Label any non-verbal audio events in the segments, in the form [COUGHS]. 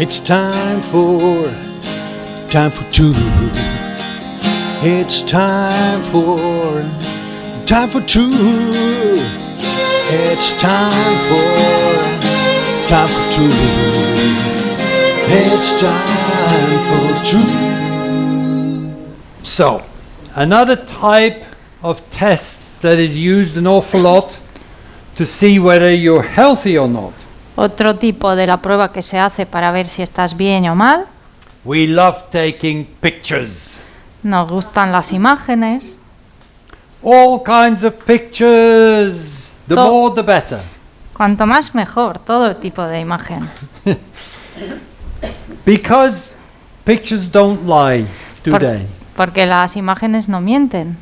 It's time for, time for truth. It's time for, time for truth. It's time for, time for truth. It's time for truth. So, another type of test that is used an awful lot to see whether you're healthy or not. Otro tipo de la prueba que se hace para ver si estás bien o mal. We love taking pictures. Nos gustan las imágenes. All kinds of pictures. The To- more the better. Cuanto más mejor, todo tipo de imagen. [LAUGHS] Because pictures don't lie, do Por- they? porque las imágenes no mienten.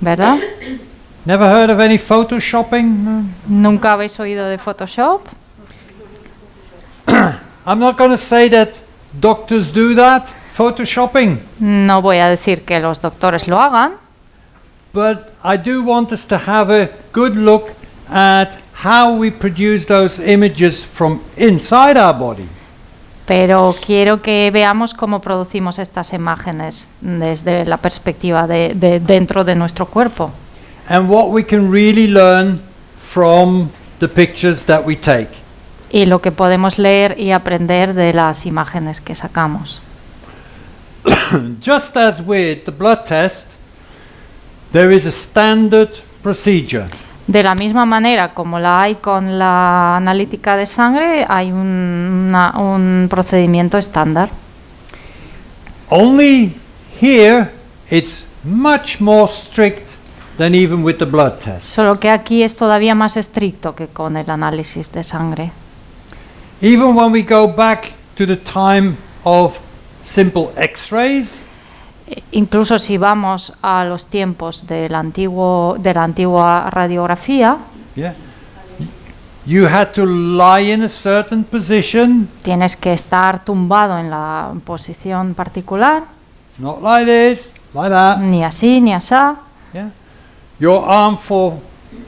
¿Verdad? [COUGHS] Never heard of any photoshopping? No. ¿Nunca habéis oído de Photoshop? [CLEARS THROAT] I'm not going to say that doctors do that, photoshopping, No voy a decir que los doctores lo hagan, but I do want us to have a good look at how we produce those images from inside our body. pero quiero que veamos cómo producimos estas imágenes desde la perspectiva de, de dentro de nuestro cuerpo and what we can really learn from the pictures that we take. y lo que podemos leer y aprender de las imágenes que sacamos. [COUGHS] Just as with the blood test, there is a standard procedure. De la misma manera como la hay con la analítica de sangre, hay un, una- un procedimiento estándar. Only here it's much more strict than even with the blood test. Solo que aquí es todavía más estricto que con el análisis de sangre. Even when we go back to the time of simple x-rays, E- Incluso si vamos a los tiempos del antiguo, de la antigua radiografía, yeah, you had to lie in a certain position, tienes que estar tumbado en la posición particular, not like this, like that. ni así ni asá. Yeah. Your arm for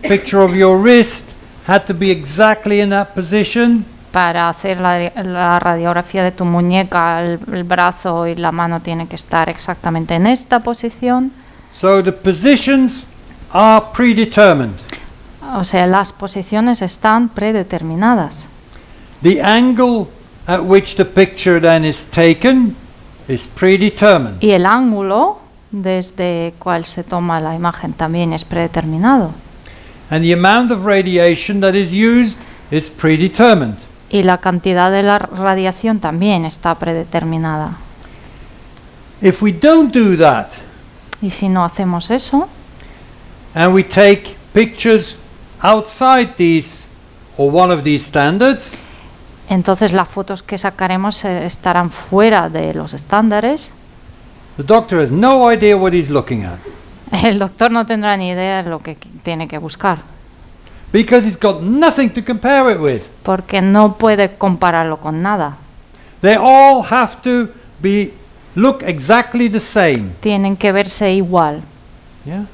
picture of your wrist had to be exactly in that position. Para hacer la, la radiografía de tu muñeca, el, el brazo y la mano tienen que estar exactamente en esta posición. So the positions are predetermined. O sea, las posiciones están predeterminadas. The angle at which the picture then is taken is predetermined. Y el ángulo desde cual se toma la imagen también es predeterminado. And the amount of radiation that is used is predetermined. Y la cantidad de la radiación también está predeterminada. If we don't do that Y si no hacemos eso, and we take pictures outside these or one of these standards, entonces las fotos que sacaremos eh, estarán fuera de los estándares. The doctor has no idea what he's looking at. El doctor no tendrá ni idea de lo que qu- tiene que buscar, because he's got nothing to compare it with. porque no puede compararlo con nada. They all have to be look exactly the same. Tienen que verse igual. Yeah?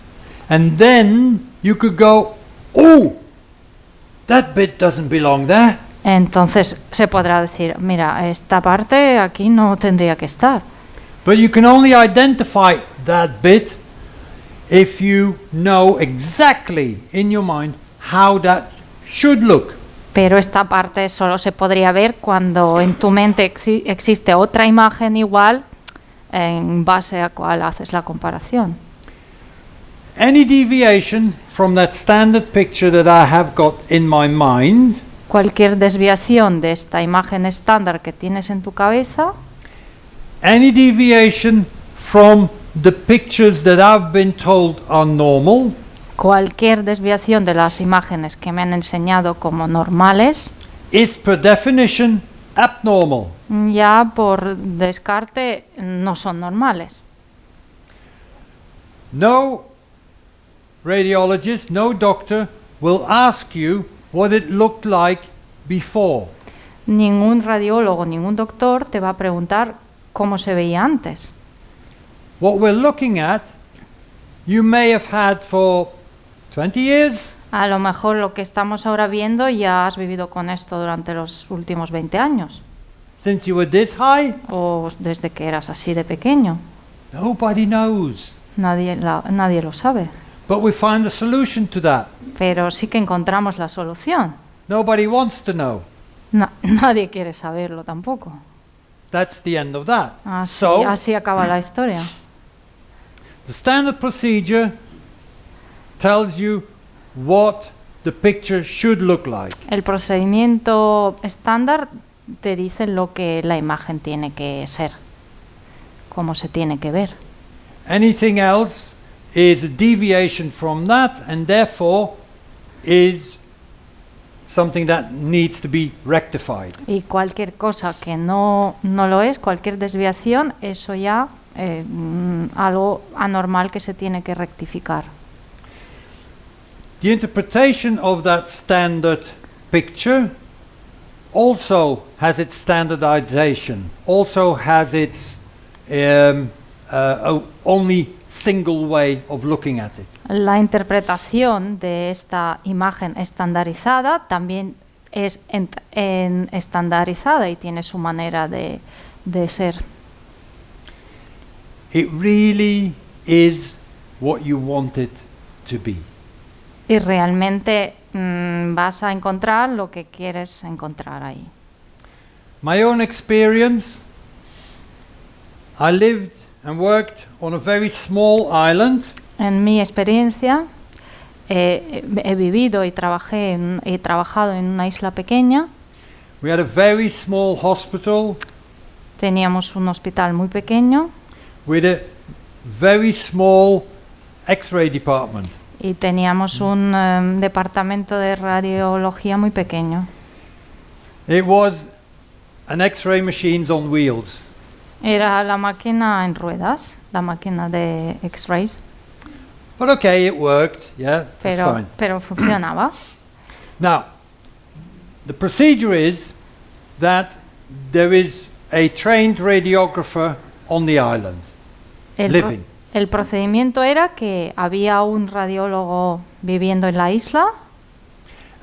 And then you could go, "Oh, that bit doesn't belong there." Entonces se podrá decir, mira, esta parte aquí no tendría que estar. But you can only identify that bit if you know exactly in your mind how that should look. Pero esta parte solo se podría ver cuando en tu mente exi- existe otra imagen igual en base a cuál haces la comparación. Any deviation from that standard picture that I have got in my mind Cualquier desviación de esta imagen estándar que tienes en tu cabeza, any deviation from the pictures that I've been told are normal cualquier desviación de las imágenes que me han enseñado como normales, is per definition abnormal. ya por descarte no son normales. No radiologist, no doctor will ask you what it looked like before. Ningún radiólogo, ningún doctor te va a preguntar cómo se veía antes. What we're looking at, you may have had for 20 years, A lo mejor lo que estamos ahora viendo ya has vivido con esto durante los últimos 20 años. since you were this high? o desde que eras así de pequeño. Nobody knows. Nadie, la- nadie lo sabe. But we find a solution to that. Pero sí que encontramos la solución. Nobody wants to know. Na- [LAUGHS] nadie quiere saberlo tampoco. That's the end of that. Ah, así, So, así acaba la historia. the standard procedure tells you what the picture should look like. El procedimiento estándar te dice lo que la imagen tiene que ser, cómo se tiene que ver. Anything else is a deviation from that and therefore is something that needs to be rectified. Y cualquier cosa que no, no lo es, cualquier desviación, eso ya eh, mm, algo anormal que se tiene que rectificar. The interpretation of that standard picture also has its standardization, also has its um, uh, only single way of looking at it. La interpretación de esta imagen estandarizada también es en- en- estandarizada y tiene su manera de, de ser. It really is what you want it to be. Y realmente mm, vas a encontrar lo que quieres encontrar ahí. My own experience I lived and worked on a very small island En mi experiencia, eh, he vivido y trabajé en- he trabajado en una isla pequeña. We had a very small hospital Teníamos un hospital muy pequeño with a very small x ray department. y teníamos un em, departamento de radiología muy pequeño. It was an x ray machines on wheels. Era la máquina en ruedas, la máquina de X-rays, But okay, it worked, yeah, pero, fine. pero [CLEARS THROAT] funcionaba. Now, the procedure is that there is a trained radiographer on the island. El, Living. el procedimiento era que había un radiólogo viviendo en la isla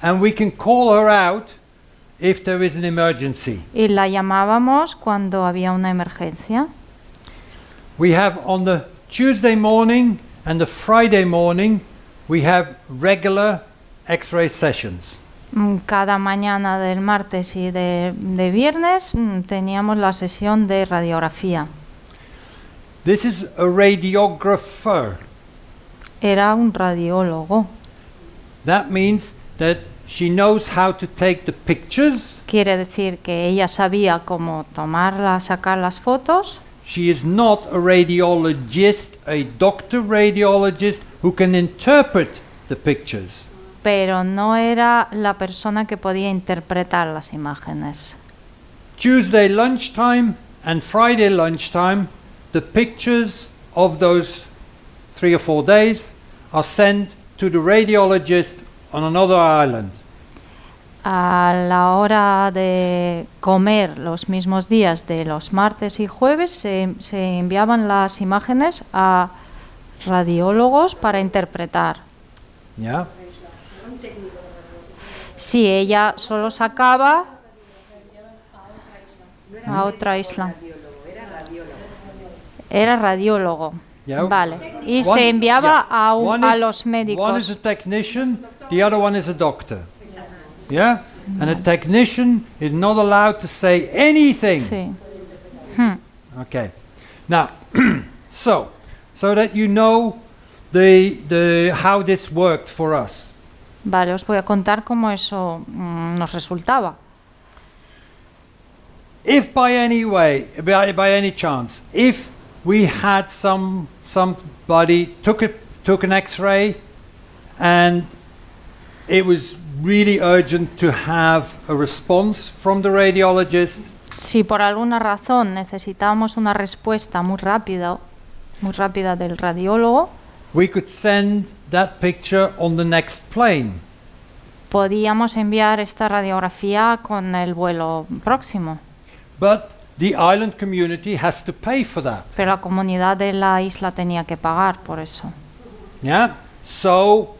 And we can call her out if there is an emergency. y la llamábamos cuando había una emergencia. We have on the Tuesday morning and the Friday morning, we have regular x ray sessions. Mm, Cada mañana del martes y de, de viernes mm, teníamos la sesión de radiografía. This is a radiographer. Era un radiólogo. That means that she knows how to take the pictures. Quiere decir que ella sabía cómo tomarla, sacar las fotos, She is not a radiologist, a doctor radiologist who can interpret the pictures. pero no era la persona que podía interpretar las imágenes. Tuesday lunchtime and Friday lunchtime, the pictures of those three or four days are sent to the radiologist on another island. A la hora de comer los mismos días de los martes y jueves se, se enviaban las imágenes a radiólogos para interpretar. Yeah? Si ella solo sacaba a otra isla. Era radiólogo. Yeah. Vale. Y One- se enviaba yeah. a, un- One a is- los One is médicos. a technician, the other one is a doctor. Yeah? And a technician is not allowed to say anything. Sí. Okay. Now, [CLEARS THROAT] so, so that you know the, the, how this worked for us. Vale, os voy a contar cómo eso mm, nos resultaba. If by any way, by, by any chance, if we had some somebody took a, took an X-ray, and it was really urgent to have a response from the radiologist, Si por alguna razón necesitábamos una respuesta muy rápida, muy rápida del radiólogo, we could send that picture on the next plane. podíamos enviar esta radiografía con el vuelo próximo. But the island community has to pay for that. Pero la comunidad de la isla tenía que pagar por eso. Yeah. So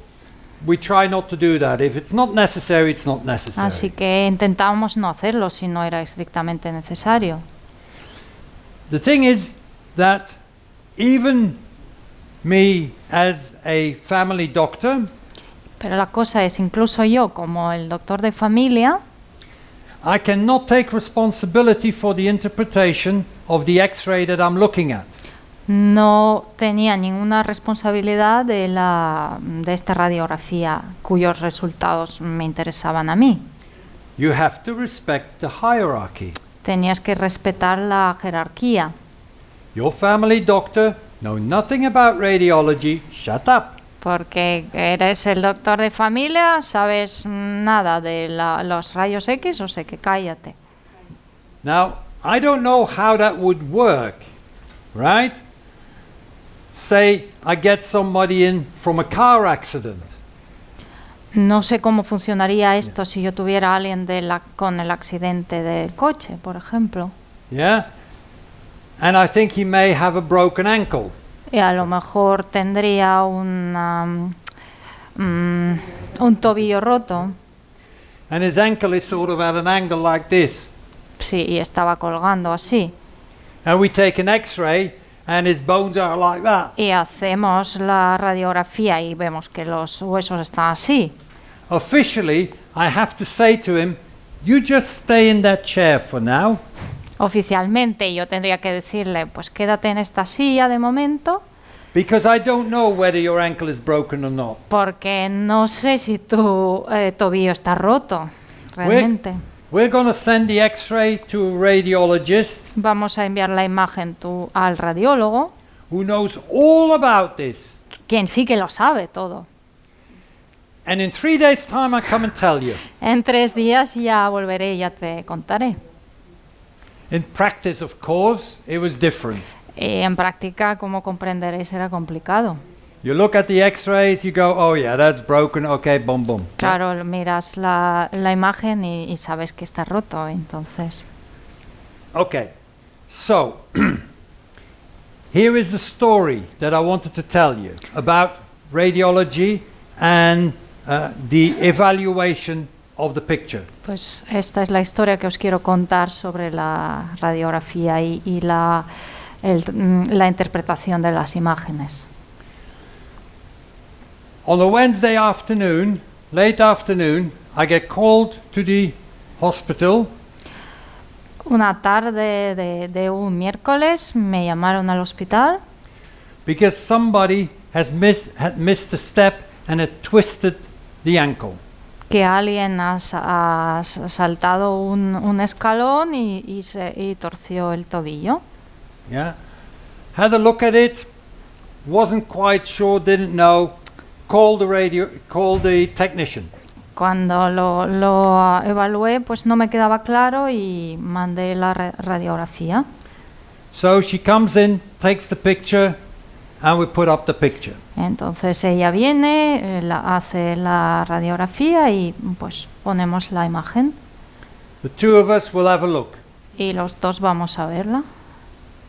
we try not to do that. If it's not necessary, it's not necessary. Así que intentábamos no hacerlo si no era estrictamente necesario. The thing is that even me as a family doctor, Pero la cosa es, incluso yo como el doctor de familia, I cannot take responsibility for the interpretation of the X-ray that I'm looking at. No tenía ninguna responsabilidad de, la, de esta radiografía cuyos resultados me interesaban a mí. You have to respect the hierarchy. Tenías que respetar la jerarquía. Your family doctor know nothing about radiology. Shut up. Porque eres el doctor de familia, sabes nada de la- los rayos X, o sea que cállate. Now, I don't know how that would work, right? Say I get somebody in from a car accident. No sé cómo funcionaría esto si yo tuviera a alguien de la, con el accidente del coche, por ejemplo. Yeah? And I think he may have a broken ankle. Y a lo mejor tendría una, mm, un tobillo roto. And his ankle is sort of at an angle like this. Sí, y estaba colgando así. And we take an x ray and his bones are like that. Y hacemos la radiografía y vemos que los huesos están así. Officially, I have to say to him, You just stay in that chair for now. Oficialmente yo tendría que decirle, pues quédate en esta silla de momento, Because I don't know whether your ankle is broken or not. porque no sé si tu eh, tobillo está roto, realmente. We're going to send the x ray to a radiologist Vamos a enviar la imagen al radiólogo, who knows all about this. quien sí que lo sabe todo. And in three days' time, I come and tell you. En tres días ya volveré y ya te contaré. In practice, of course, it was different. Y en práctica, como comprenderéis, era complicado. You look at the x rays, you go, oh, yeah, that's broken. Okay, boom, boom. Claro, miras la, la imagen y, y sabes que está roto, entonces. Okay, so [CLEARS THROAT] here is the story that I wanted to tell you about radiology and uh, the evaluation of the picture. Pues esta es la historia que os quiero contar sobre la radiografía y, y la, el- mm, la interpretación de las imágenes. On a Wednesday afternoon, late afternoon, I get called to the hospital Una tarde de, de un miércoles me llamaron al hospital because somebody has missed, had missed a step and had twisted the ankle. que alguien ha, ha saltado un, un escalón y, y se, y torció el tobillo. Yeah. Had a look at it, wasn't quite sure, didn't know. Called the radio, called the technician. Cuando lo, lo evalué, pues no me quedaba claro y mandé la ra- radiografía. So she comes in, takes the picture, and we put up the picture. Entonces ella viene, eh, la- hace la radiografía y pues ponemos la imagen The two of us will have a look. y los dos vamos a verla.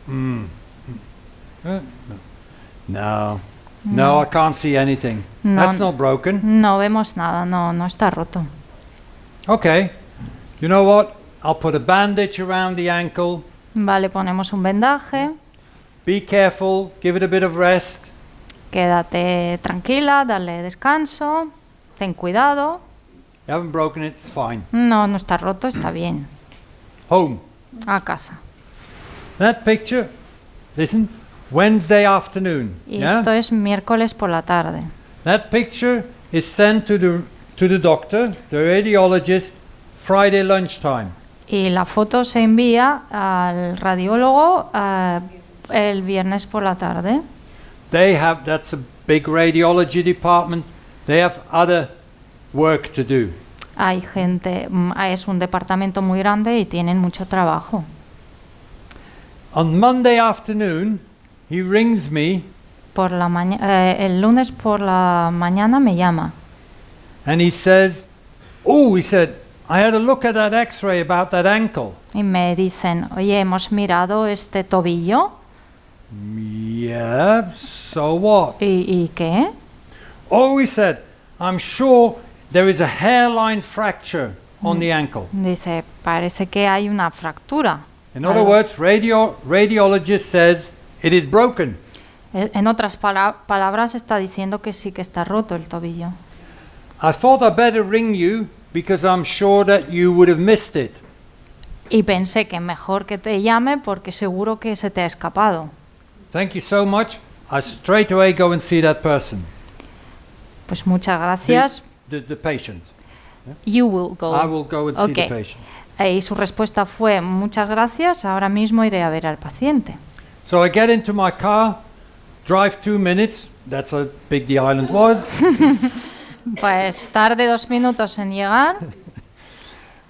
Mm. Uh, no. No, I can't see anything. No. That's not broken. No vemos nada, no, no está roto. Okay. You know what? I'll put a bandage around the ankle. Vale, ponemos un vendaje, Be careful, give it a bit of rest. quédate tranquila, dale descanso, ten cuidado. You haven't broken it, it's fine. No, no está roto, está bien. Home. A casa. That picture, listen, Wednesday afternoon. Y yeah? esto es miércoles por la tarde. That picture is sent to the to the doctor, the radiologist, Friday lunchtime. Y la foto se envía al radiólogo eh, el viernes por la tarde. They have that's a big radiology department. They have other work to do. Hay gente, mm, es un departamento muy grande y tienen mucho trabajo. On Monday afternoon, he rings me Por la eh, el lunes por la mañana me llama and he says, "Oh," he said, "I had a look at that X-ray about that ankle." y me dicen, oye, hemos mirado este tobillo Yeah. So what? y, ¿y qué? Oh, he said, I'm sure there is a hairline fracture on the ankle. Dice, parece que hay una fractura. In other words, radio, radiologist says it is broken. E- En otras pala- palabras, está diciendo que sí que está roto el tobillo. I thought I'd better ring you because I'm sure that you would have missed it. Y pensé que mejor que te llame porque seguro que se te ha escapado. Thank you so much. I straight away go and see that person, Pues muchas gracias. the, the patient. You will go. I will go and see the Okay. patient. Eh, Y su respuesta fue, muchas gracias, ahora mismo iré a ver al paciente. So I get into my car, drive two minutes. That's how big the island was. [LAUGHS] Pues tarde dos minutos en llegar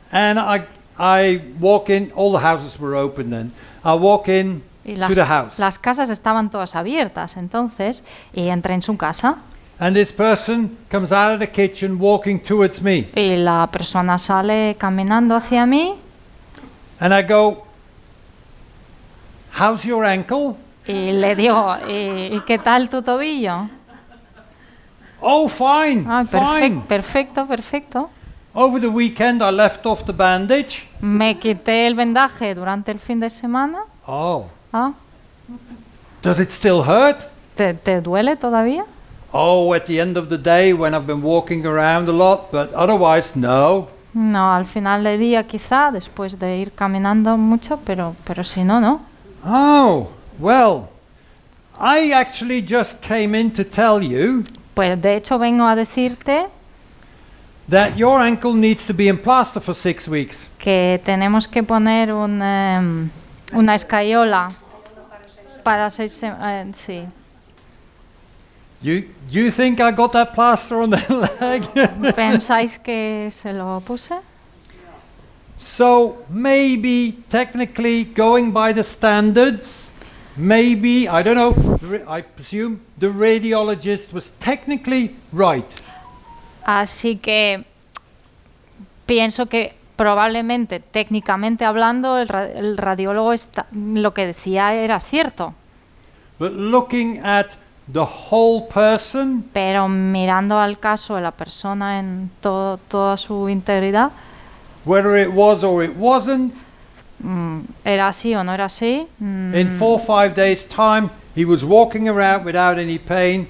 and I, I walk in. All the houses were open then. I walk in y to las, the house. las casas estaban todas abiertas entonces y entré en su casa And this person comes out of the kitchen walking towards me. y la persona sale caminando hacia mí And I go, How's your ankle? y le digo, ¿y, y qué tal tu tobillo? Oh, fine, Ah, fine. perfecto, perfecto, perfecto. Over the weekend, I left off the bandage. Me quité el vendaje durante el fin de semana. Oh, Ah, does it still hurt? ¿te, te duele todavía? Oh, at the end of the day when I've been walking around a lot, but otherwise, no. No, al final del día quizá, después de ir caminando mucho, pero, pero si no, no. Oh, well, I actually just came in to tell you Pues de hecho vengo a decirte that your ankle needs to be in plaster for six weeks. que tenemos que poner un, em, una escayola para seis semanas. Eh, sí. You, you think I got that plaster on the [LAUGHS] leg? ¿Pensáis que se lo puse? So maybe technically going by the standards, maybe I don't know. I presume the radiologist was technically right. Así que pienso que probablemente, técnicamente hablando, el, ra- el radiólogo está- lo que decía era cierto, But looking at the whole person, pero mirando al caso de la persona en todo, toda su integridad, whether it was or it wasn't, mm, era así o no era así. mm, in four or five days' time, he was walking around without any pain.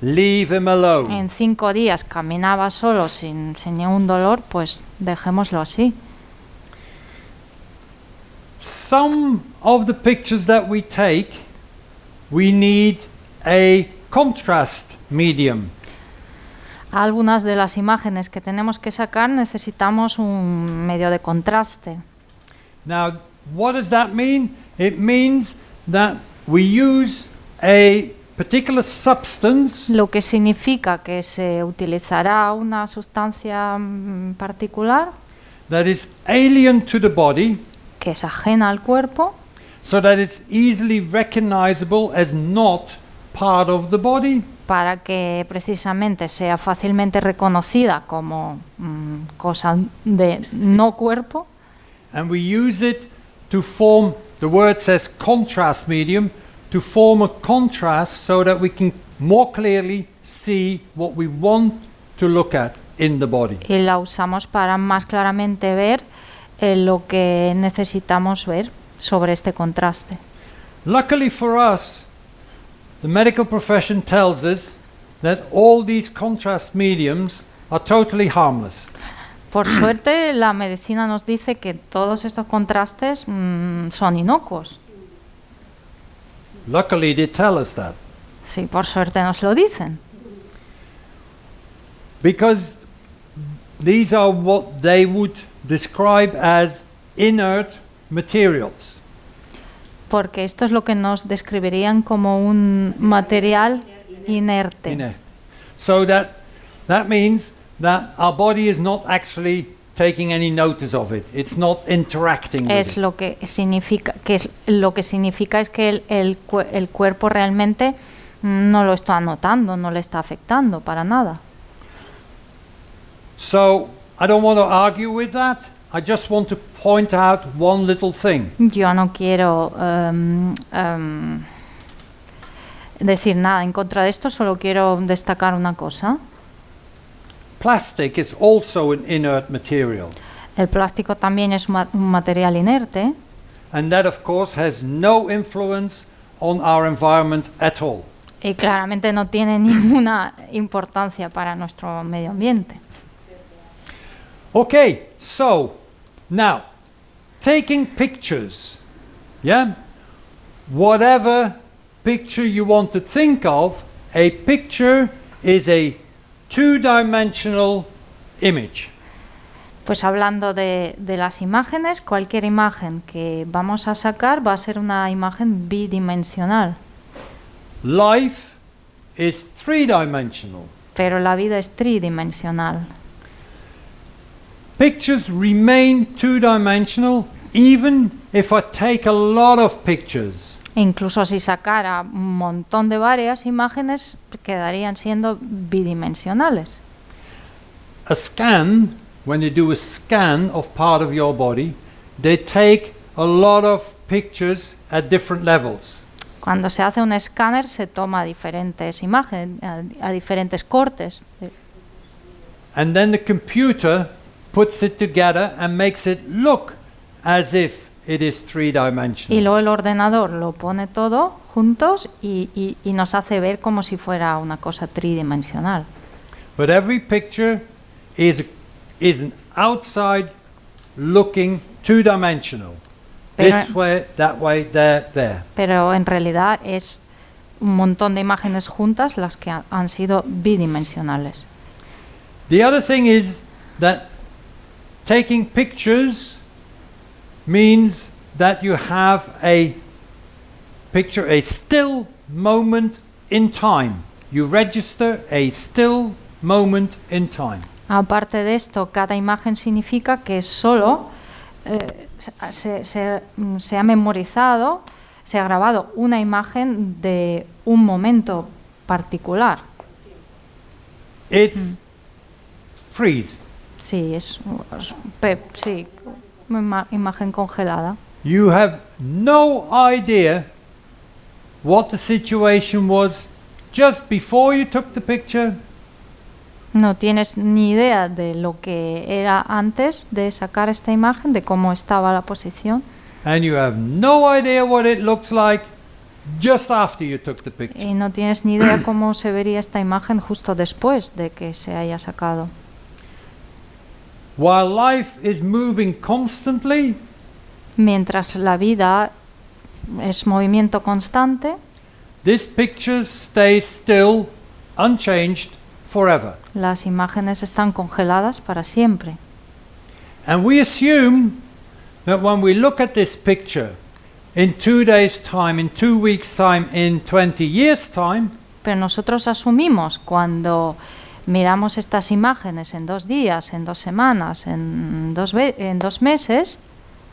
Leave him alone. en cinco días caminaba solo sin, sin ningún dolor, pues dejémoslo así. Some of the pictures that we take, we need a contrast medium. Algunas de las imágenes que tenemos que sacar necesitamos un medio de contraste. Now, what does that mean? It means that we use a particular substance Lo que significa que se utilizará una sustancia mm, particular that is alien to the body que es ajena al cuerpo so that it's easily recognizable as not part of the body. Para que precisamente sea fácilmente reconocida como mm, cosa de no cuerpo And we use it to form, the word says contrast medium, to form a contrast so that we can more clearly see what we want to look at in the body. y la usamos para más claramente ver eh, lo que necesitamos ver sobre este contraste. Luckily for us, the medical profession tells us that all these contrast mediums are totally harmless. Por [CLEARS THROAT] suerte, la medicina nos dice que todos estos contrastes mm, son inocuos. Luckily, they tell us that. Sí, por suerte nos lo dicen. Because these are what they would describe as inert materials. Porque esto es lo que nos describirían como un material inerte. Inert. So that, that means that our body is not actually taking any notice of it. It's not interacting with Es it. lo que significa, que es lo que significa es que el, el el cuerpo realmente no lo está notando, no le está afectando para nada. So I don't want to argue with that. I just want to point out one little thing. Yo no quiero em, em, decir nada en contra de esto, solo quiero destacar una cosa. plastic is also an inert material. El plástico también es ma- un material inerte And that, of course, has no influence on our environment at all. y claramente no tiene [LAUGHS] ninguna importancia para nuestro medio ambiente. Okay, so now taking pictures, yeah? Whatever picture you want to think of, a picture is a two dimensional image. Pues hablando de, de las imágenes, cualquier imagen que vamos a sacar va a ser una imagen bidimensional, Life is three dimensional. pero la vida es tridimensional. Pictures remain two dimensional even if I take a lot of pictures. E incluso si sacara un montón de varias imágenes, quedarían siendo bidimensionales. A scan, when you do a scan of part of your body, they take a lot of pictures at different levels. Cuando se hace un escáner se toma diferentes imágenes, a, a diferentes cortes. And then the computer puts it together and makes it look as if it is three Y dimensional. luego el ordenador lo pone todo juntos y, y- y nos hace ver como si fuera una cosa tridimensional. But every picture is, is an outside looking two dimensional. Pero- This way, that way, there, there. Pero en realidad es un montón de imágenes juntas las que ha- han sido bidimensionales. The other thing is that taking pictures means that you have a picture, a still moment in time. You register a still moment in time. Aparte de esto, cada imagen significa que solo eh, se, se- se ha memorizado, se ha grabado una imagen de un momento particular. It's freeze. Sí, es, es- pe- sí, una ima- imagen congelada. You have no idea what the situation was just before you took the picture No tienes ni idea de lo que era antes de sacar esta imagen, de cómo estaba la posición, and you have no idea what it looks like just after you took the picture. y no tienes ni idea cómo se vería esta imagen justo después de que se haya sacado. While life is moving constantly, Mientras la vida es movimiento constante, this picture stays still, unchanged forever. las imágenes están congeladas para siempre. And we assume that when we look at this picture in two days' time, in two weeks' time, in 20 years' time, Pero nosotros asumimos cuando miramos estas imágenes en dos días, en dos semanas, en dos, en dos meses,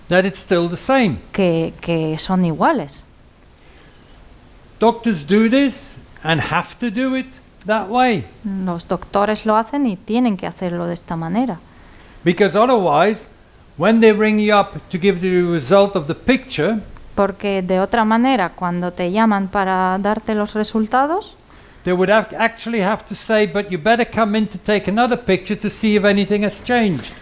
that it's still the same. que, que son iguales. Doctors do this and have to do it that way Los doctores lo hacen y tienen que hacerlo de esta manera. because otherwise, when they ring you up to give the result of the picture, Porque de otra manera, cuando te llaman para darte los resultados, they would have, actually have to say, but you better come in to take another picture to see if anything has changed.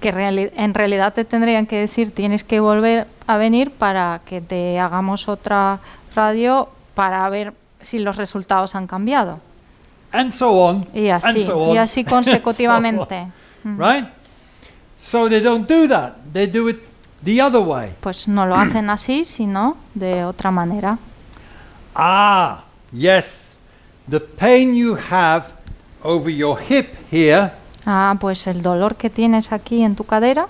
que reali- en realidad te tendrían que decir tienes que volver a venir para que te hagamos otra radio para ver si los resultados han cambiado. And so on. Y and así, so on, y así [LAUGHS] so consecutivamente. Mm. right? So they don't do that. They do it the other way. Pues no lo hacen así, sino de otra manera. Ah, yes. The pain you have over your hip here Ah, pues el dolor que tienes aquí en tu cadera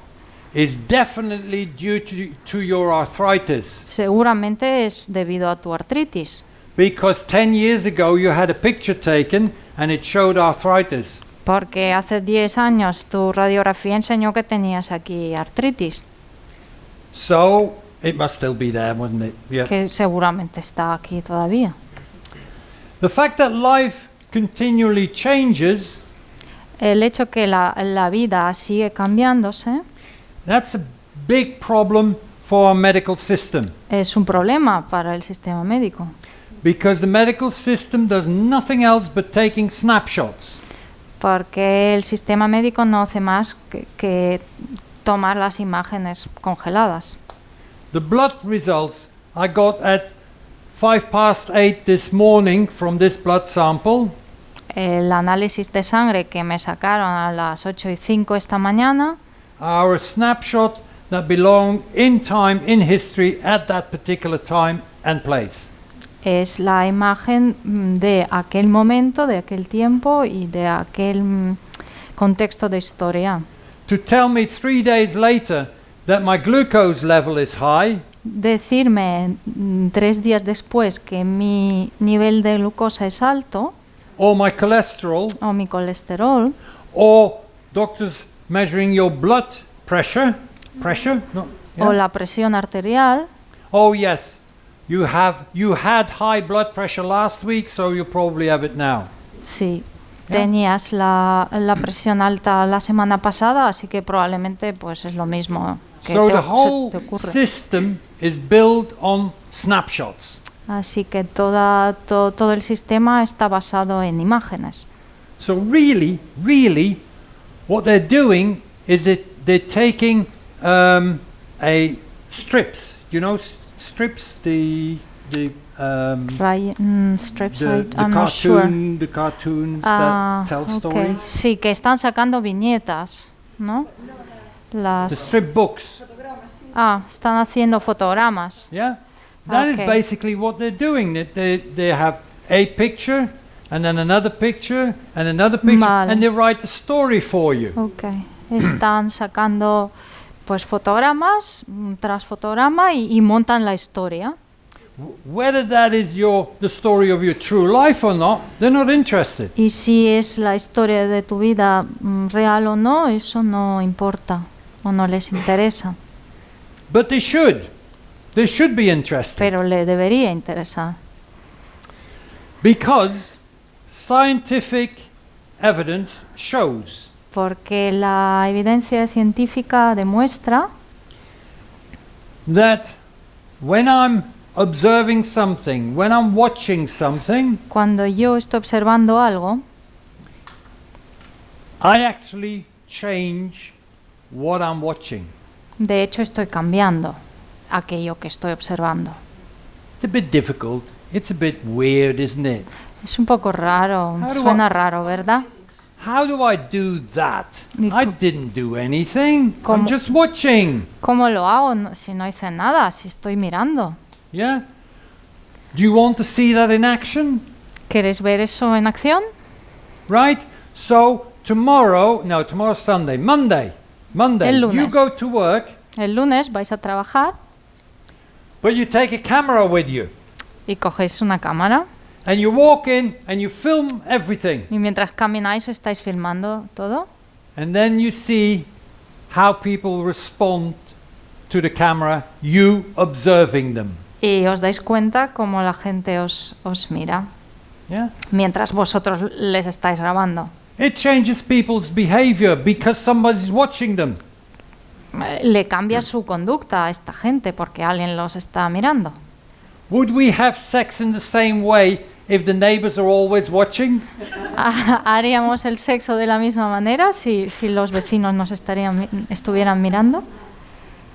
is definitely due to, to your arthritis. seguramente es debido a tu artritis. Because 10 years ago you had a picture taken and it showed arthritis. Porque hace 10 años tu radiografía enseñó que tenías aquí artritis, So it must still be there, wouldn't it? Yeah. que seguramente está aquí todavía. The fact that life continually changes, El hecho que la, la vida sigue cambiándose that's a big problem for our medical system. es un problema para el sistema médico, Because the medical system does nothing else but taking snapshots. porque el sistema médico no hace más que, que tomar las imágenes congeladas. The blood results I got at 5 past 8 this morning from this blood sample El análisis de sangre que me sacaron a las 8 y 5 esta mañana a snapshot that belong in time, in history, at that particular time and place. es la imagen mm, de aquel momento, de aquel tiempo y de aquel mm, contexto de historia. To tell me three days later that my glucose level is high Decirme mm, tres días después que mi nivel de glucosa es alto or my cholesterol. o mi colesterol or doctors measuring your blood pressure pressure no o yeah. la presión arterial, oh yes. You have you had high blood pressure last week so you probably have it now. Sí, tenías la, la presión alta la semana pasada, así que probablemente pues es lo mismo que so te, the se whole te ocurre. system is built on snapshots Así que toda, to- todo el sistema está basado en imágenes. so really really what they're doing is that they're taking um, a strips you know strips the the um, mm, strips, the, the I'm not sure. the cartoons Ah, that tell ok. stories Sí, que están sacando viñetas, ¿no? the Las, strip books ah, están haciendo fotogramas. Yeah, that is Okay. basically what they're doing. That they they have a picture and then another picture and another picture, Vale. and they write the story for you. Ok. Están [CLEARS THROAT] sacando pues fotogramas tras fotograma y, y montan la historia. Whether that is your the story of your true life or not, they're not interested. Y si es la historia de tu vida mm, real o no, eso no importa o no les interesa, But they should. They should be interested pero le debería interesar. because scientific evidence shows Porque la evidencia científica demuestra that when I'm observing something, when I'm watching something, cuando yo estoy observando algo, I actually change what I'm watching. de hecho estoy cambiando aquello que estoy observando. It's a bit difficult. It's a bit weird, isn't it? Es un poco raro, How do suena I- raro, ¿verdad? How do I do that? I co- didn't do anything. I'm ¿Cómo? just watching. ¿Cómo lo hago no- si no hice nada, si estoy mirando? Yeah? Do you want to see that in action? ¿Quieres ver eso en acción? Right? So tomorrow, no, tomorrow's Sunday, Monday. Monday. El You lunes. go to work, El lunes vais a trabajar but you take a camera with you. y cogéis una cámara And you walk in and you film everything. y mientras camináis estáis filmando todo And then you see how people respond to the camera, you observing them. y os dais cuenta cómo la gente os, os mira Yeah? mientras vosotros les estáis grabando. It changes people's behavior because somebody's watching them. Eh, Le cambia su conducta a esta gente porque alguien los está mirando. Would we have sex in the same way if the neighbors are always watching? [LAUGHS] ¿Haríamos el sexo de la misma manera si, si los vecinos nos estarían, estuvieran mirando?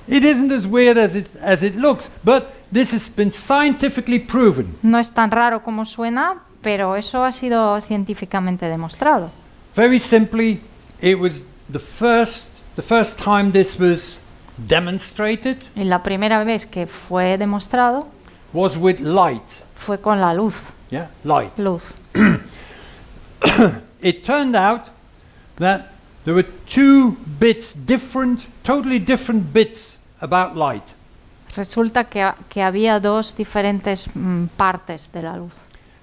It isn't as weird as it, as it looks, but this has been scientifically proven. No es tan raro como suena, pero eso ha sido científicamente demostrado. Very simply, it was the first, the first time this was demonstrated Y la primera vez que fue demostrado was with light. fue con la luz. Yeah, light. Luz. [CLEARS THROAT] It turned out that there were two bits different, totally different bits about light. Resulta que, ha- que había dos diferentes mm, partes de la luz.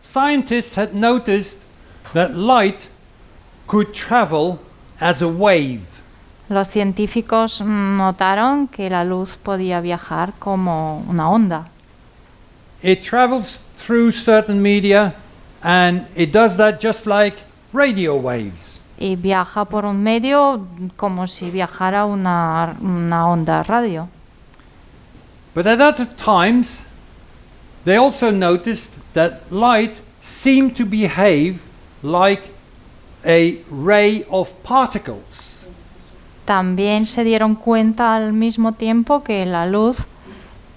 Scientists had noticed that light could travel as a wave. Los científicos notaron que la luz podía viajar como una onda. It travels through certain media and it does that just like radio waves. Y viaja por un medio como si viajara una, una onda radio. But at other times, they also noticed that light seemed to behave like a ray of particles. También se dieron cuenta al mismo tiempo que la luz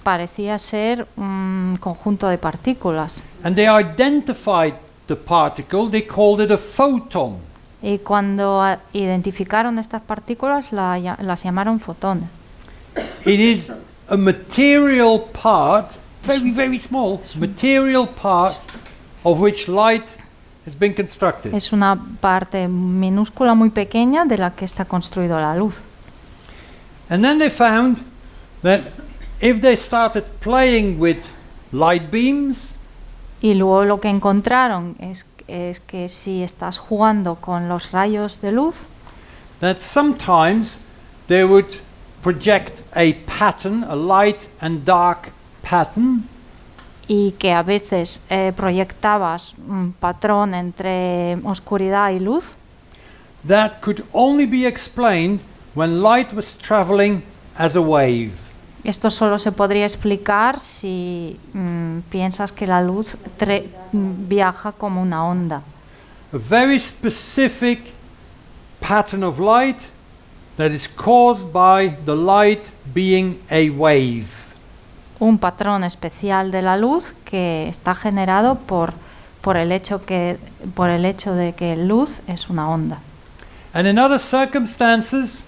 parecía ser un conjunto de partículas. And they identified the particle, they called it a photon. Y cuando a- identificaron estas partículas la las llamaron fotones. It is a material part, very, very small, material part of which light. Es una parte minúscula muy pequeña de la que está construido la luz. And then they found that if they started playing with light beams, Y luego lo que encontraron es, es que si estás jugando con los rayos de luz, that sometimes they would project a pattern, a light and dark pattern, y que a veces eh, proyectabas un patrón entre oscuridad y luz, that could only be explained when light was traveling as a wave. esto solo se podría explicar si mm, piensas que la luz mm, viaja como una onda. A very specific pattern of light that is caused by the light being a wave. Un patrón especial de la luz que está generado por, por, el, hecho que, por el hecho de que luz es una onda. And in other circumstances,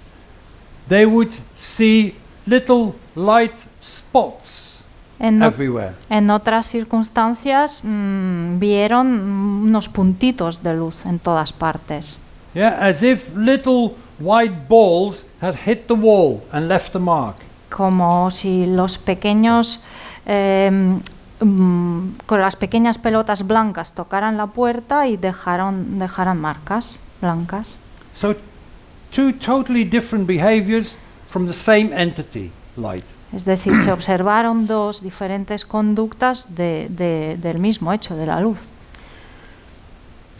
they would see little light spots En, everywhere. en otras circunstancias mm, vieron unos puntitos de luz en todas partes, Yeah, as if little white balls had hit the wall and left a mark. Como si los pequeños em, mm, con las pequeñas pelotas blancas tocaran la puerta y dejaron, dejaran marcas blancas. So, two totally different behaviors from the same entity, light. Es decir, se observaron dos diferentes conductas de- de- del mismo hecho, de la luz.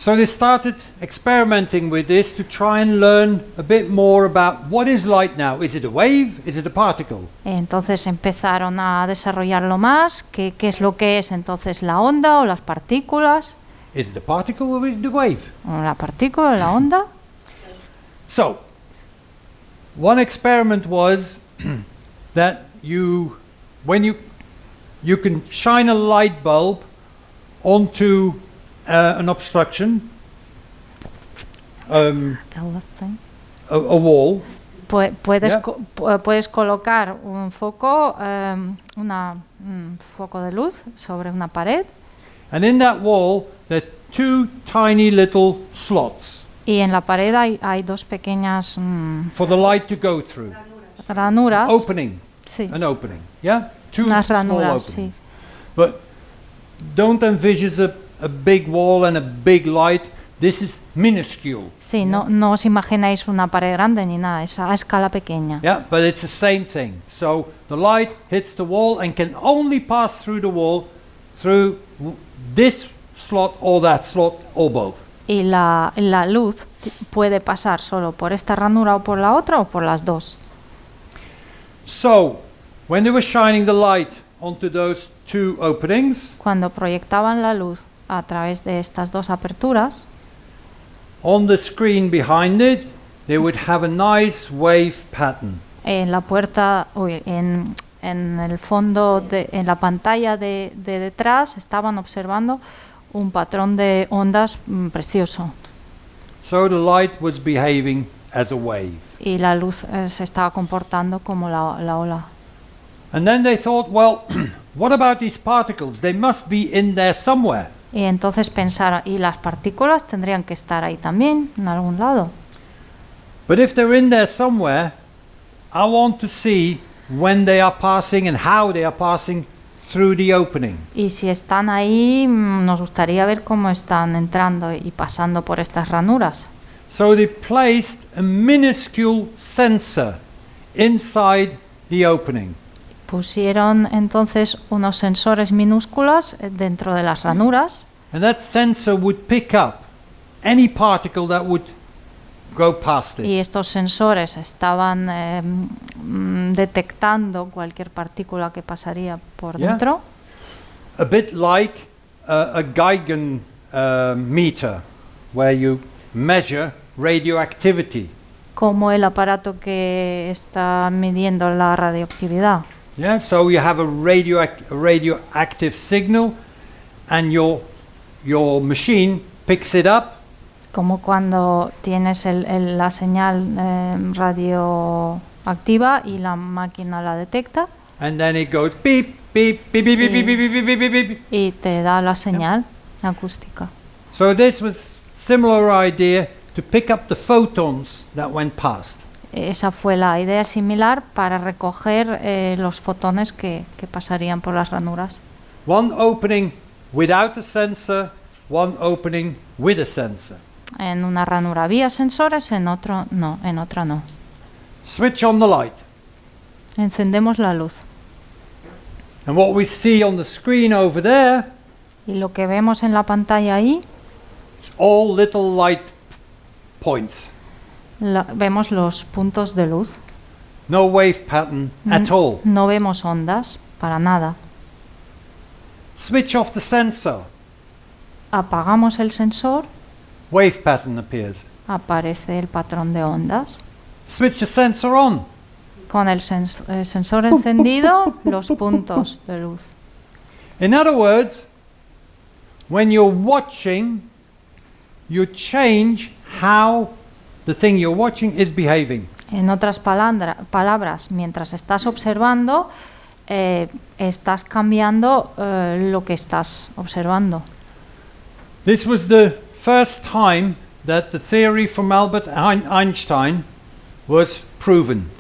So they started experimenting with this to try and learn a bit more about what is light now. Is it a wave? Is it a particle? Entonces empezaron a desarrollarlo más, qué, qué es lo que es entonces la onda o las partículas, Is it a particle or is it a wave? la partícula la onda. So, one experiment was [CLEARS THROAT] that you, when you, you can shine a light bulb onto uh, an obstruction, um, a, a wall, Pu- Puedes, Ya. co- pu- puedes colocar un foco, una, un foco de luz sobre una pared and in that wall there are two tiny little slots y en la pared hay, hay dos pequeñas mm, for the light to go through. ranuras. Opening, Sí, an opening, yeah? Two unas small ranuras, openings. sí. But don't envision a, a big wall and a big light. This is minuscule. Sí, no, no os imagináis una pared grande ni nada, es a escala pequeña. Yeah, but it's the same thing. So the light hits the wall and can only pass through the wall through this slot or that slot or both. Y la, la luz puede pasar solo por esta ranura o por la otra o por las dos. So when they were shining the light onto those two openings, Cuando proyectaban la luz a través de estas dos aperturas, on the screen behind it, they would have a nice wave pattern. en la puerta, uy, en, en el fondo, de, en la pantalla de, de detrás, estaban observando un patrón de ondas mm, precioso. So the light was behaving as a wave. Y la luz eh, se estaba comportando como la, la ola. And then they thought, well, [CLEARS THROAT] what about these particles? They must be in there somewhere. Y entonces pensaron, y las partículas tendrían que estar ahí también, en algún lado. But if they're in there somewhere, I want to see when they are passing and how they are passing through the opening. Y si están ahí, mm, nos gustaría ver cómo están entrando y pasando por estas ranuras. So they placed a minuscule sensor inside the opening. Pusieron entonces unos sensores minúsculos eh, dentro de las ranuras And that sensor would pick up any particle that would go past it. y estos sensores estaban eh, detectando cualquier partícula que pasaría por Yeah. dentro, A bit like uh, a Geigen uh, meter, where you measure radioactivity. como el aparato que está midiendo la radioactividad. Yeah, so you have a, radioac- radioactive signal, and your your machine picks it up. Como cuando tienes el, el, la señal eh, radio y la máquina la detecta. And then it goes beep, beep, beep, beep, y, beep, beep, beep, beep, beep, beep. Y te da la señal yeah. acústica. So this was similar idea to pick up the photons that went past. Esa fue la idea similar para recoger eh, los fotones que, que pasarían por las ranuras. One opening without a sensor, one opening with a sensor. En una ranura había sensores, en otro no, en otra no. Switch on the light. Encendemos la luz And what we see on the screen over there y lo que vemos en la pantalla ahí, is all little light points. la- vemos los puntos de luz. No wave pattern at all. No vemos ondas, para nada. Switch off the sensor. Apagamos el sensor, Wave pattern appears. aparece el patrón de ondas. Switch the sensor on. Con el sens- eh, sensor encendido, los puntos de luz. In other words, when you're watching, you change how the thing you're watching is behaving. En otras palabras, mientras estás observando, eh, estás cambiando eh, lo que estás observando. This was the first time that the theory from Albert Ein- Einstein was proven.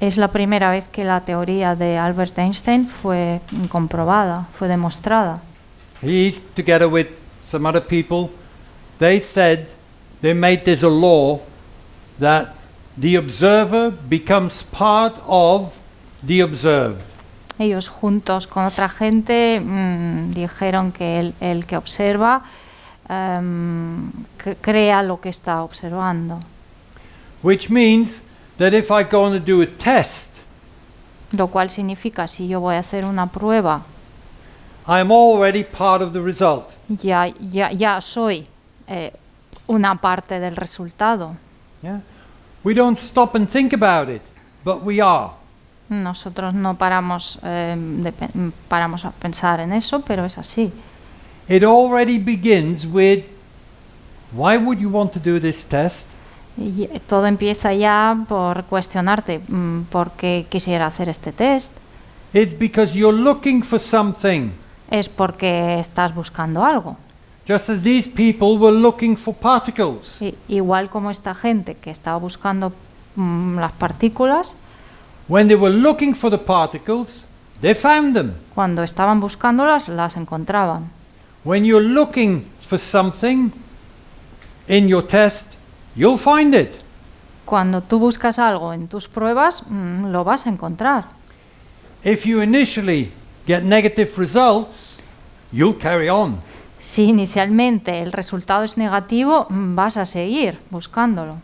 Es la primera vez que la teoría de Albert Einstein fue comprobada, fue demostrada. He, together with some other people, they said they made this a law that the observer becomes part of the observed. Ellos juntos con otra gente mm, dijeron que el, el que observa c- crea lo que está observando. Which means that if I go do a test, Lo cual significa, si yo voy a hacer una prueba, already part of the result. ya, ya, ya soy eh, una parte del resultado. Yeah? We don't stop and think about it, but we are. Nosotros no paramos, eh, de paramos a pensar en eso, pero es así. It already begins with why would you want to do this test? Y todo empieza ya por cuestionarte mm, por qué quisiera hacer este test. It's because you're looking for something, Es porque estás buscando algo. just as these people were looking for particles. I- igual como esta gente que estaba buscando mm, las partículas, When they were looking for the particles, they found them. cuando estaban buscándolas, las encontraban. When you're looking for something in your test, you'll find it. Cuando tú buscas algo en tus pruebas, mm, lo vas a encontrar. If you initially get negative results, you'll carry on. Si inicialmente el resultado es negativo, mm, vas a seguir buscándolo.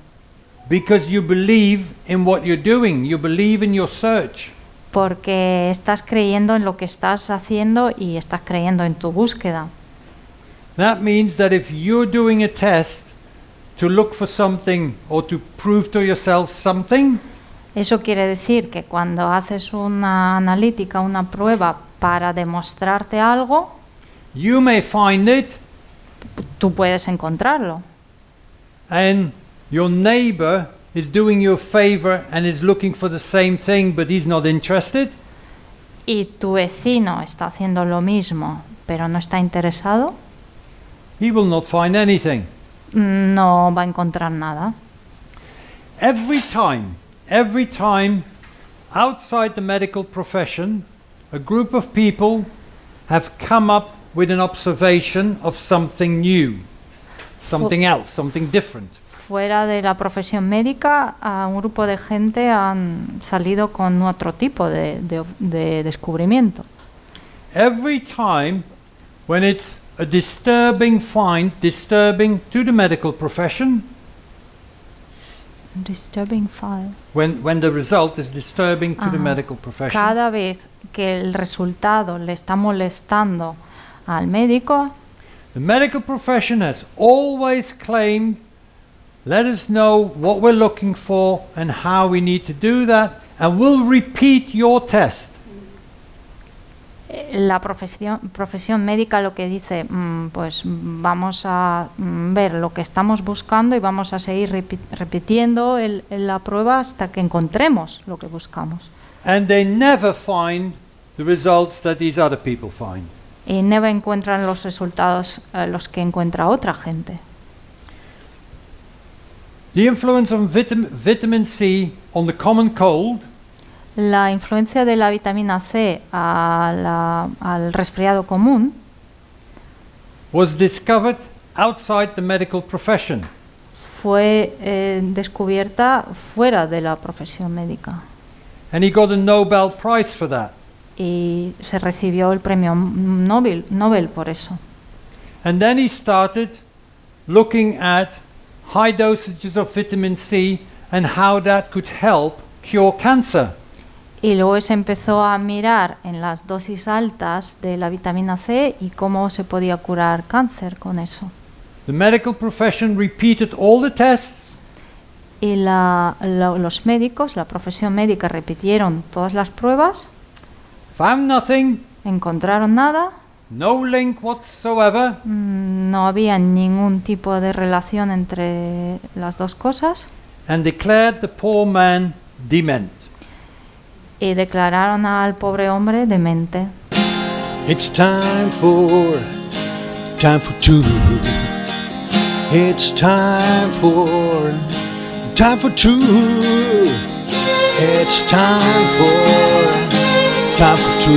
Because you believe in what you're doing, you believe in your search. Porque estás creyendo en lo que estás haciendo y estás creyendo en tu búsqueda. That means that if you're doing a test to look for something or to prove to yourself something, Eso quiere decir que cuando haces una analítica, una prueba para demostrarte algo, you may find it tú puedes encontrarlo. and your neighbor is doing you a favor and is looking for the same thing but he's not interested. Y tu vecino está haciendo lo mismo, pero no está interesado, He will not find anything. no va a encontrar nada. Every time, every time outside the medical profession, a group of people have come up with an observation of something new, something else, something different. Fuera de la profesión médica, a un grupo de gente han salido con otro tipo de, de- de descubrimiento. Every time when it's a disturbing find, disturbing to the medical profession, Disturbing file. when, when the result is disturbing to the Ajá. medical profession, Cada vez que el resultado le está molestando al médico, the medical profession has always claimed Let us know what we're looking for and how we need to do that, and we'll repeat your test. La profesión, profesión médica lo que dice, mm, pues vamos a mm, ver lo que estamos buscando y vamos a seguir repitiendo el- la prueba hasta que encontremos lo que buscamos. And they never find the results that these other people find. Y no encuentran los resultados eh, los que encuentra otra gente. The influence of vitam- vitamin C on the common cold La influencia de la vitamina C a la- al resfriado común was discovered outside the medical profession. fue eh, descubierta fuera de la profesión médica And he got a Nobel Prize for that. Y se recibió el premio Nobel, Nobel por eso. And then he started looking at high dosages of vitamin C and how that could help cure cancer. Y luego se empezó a mirar en las dosis altas de la vitamina C y cómo se podía curar cáncer con eso. The medical profession repeated all the tests, Y la- lo- los médicos, la profesión médica, repitieron todas las pruebas, found nothing, encontraron nada, no link whatsoever, mm, no había ningún tipo de relación entre las dos cosas and declared the poor man dement. y declararon al pobre hombre demente. It's time for, time for two. It's time for, time for two. It's time for, time for two.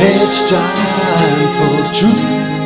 It's time for two.